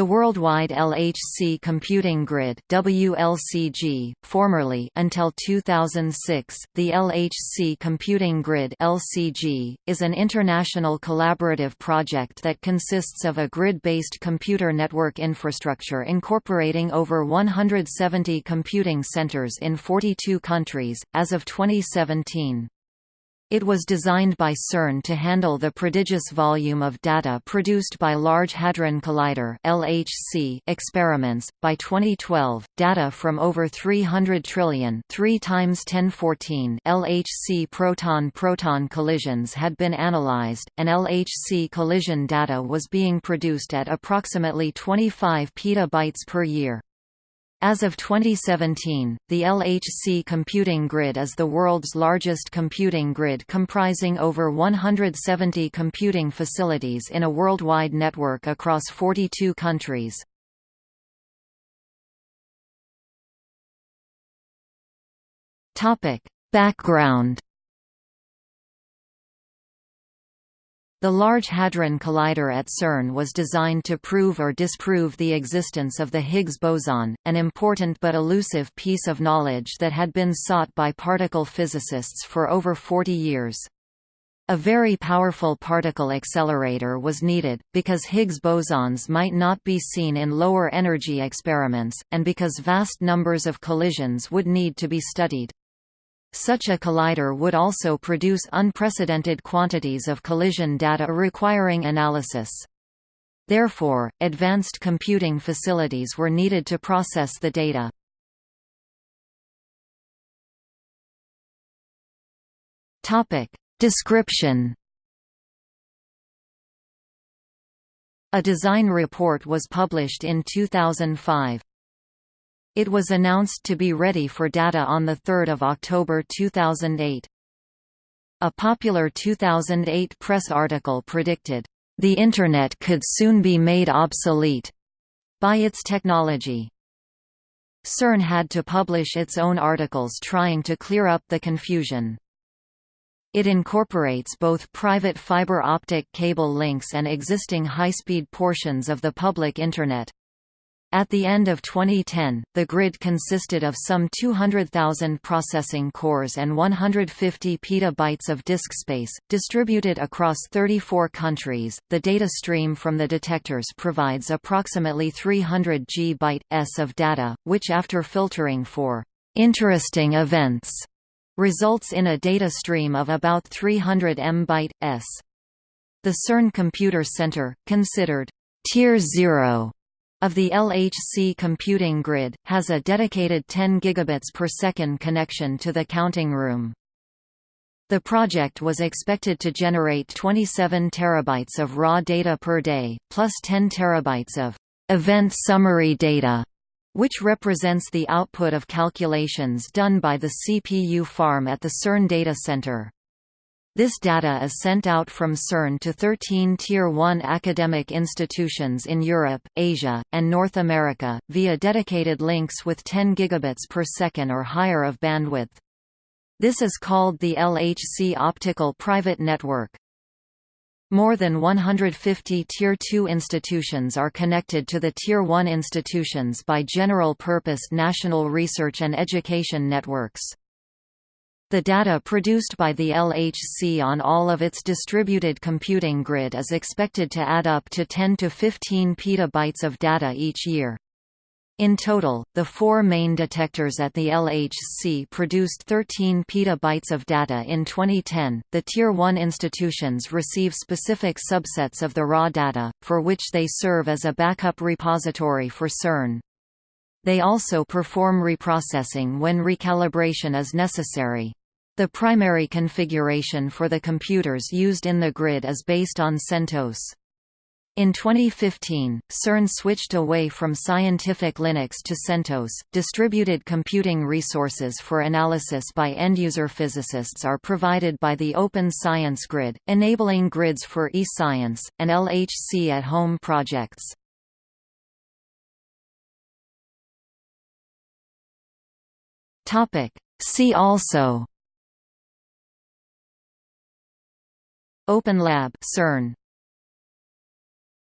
The Worldwide LHC Computing Grid WLCG, formerly until 2006, the LHC Computing Grid LCG, is an international collaborative project that consists of a grid-based computer network infrastructure incorporating over 170 computing centers in 42 countries, as of 2017. It was designed by CERN to handle the prodigious volume of data produced by Large Hadron Collider (LHC) experiments. By 2012, data from over 300 trillion, 3 times 1014 LHC proton-proton collisions had been analyzed, and LHC collision data was being produced at approximately 25 petabytes per year. As of 2017, the LHC computing grid is the world's largest computing grid comprising over 170 computing facilities in a worldwide network across 42 countries. Background The Large Hadron Collider at CERN was designed to prove or disprove the existence of the Higgs boson, an important but elusive piece of knowledge that had been sought by particle physicists for over 40 years. A very powerful particle accelerator was needed, because Higgs bosons might not be seen in lower energy experiments, and because vast numbers of collisions would need to be studied. Such a collider would also produce unprecedented quantities of collision data requiring analysis. Therefore, advanced computing facilities were needed to process the data. Description A design report was published in 2005. It was announced to be ready for data on 3 October 2008. A popular 2008 press article predicted, "...the Internet could soon be made obsolete," by its technology. CERN had to publish its own articles trying to clear up the confusion. It incorporates both private fiber optic cable links and existing high-speed portions of the public Internet. At the end of 2010, the grid consisted of some 200,000 processing cores and 150 petabytes of disk space, distributed across 34 countries. The data stream from the detectors provides approximately 300 GB/s of data, which after filtering for interesting events results in a data stream of about 300 MB/s. The CERN Computer Center, considered Tier 0 of the LHC computing grid, has a dedicated 10 gigabits per second connection to the counting room. The project was expected to generate 27 terabytes of raw data per day, plus 10 terabytes of event summary data, which represents the output of calculations done by the CPU farm at the CERN data center. This data is sent out from CERN to 13 Tier 1 academic institutions in Europe, Asia, and North America, via dedicated links with 10 gigabits per second or higher of bandwidth. This is called the LHC Optical Private Network. More than 150 Tier 2 institutions are connected to the Tier 1 institutions by general-purpose national research and education networks. The data produced by the LHC on all of its distributed computing grid is expected to add up to 10 to 15 petabytes of data each year. In total, the four main detectors at the LHC produced 13 petabytes of data in 2010. The Tier 1 institutions receive specific subsets of the raw data, for which they serve as a backup repository for CERN. They also perform reprocessing when recalibration is necessary. The primary configuration for the computers used in the grid is based on CentOS. In 2015, CERN switched away from Scientific Linux to CentOS. Distributed computing resources for analysis by end-user physicists are provided by the Open Science Grid, enabling grids for e-science, and LHC at Home projects. Topic: See also OpenLab CERN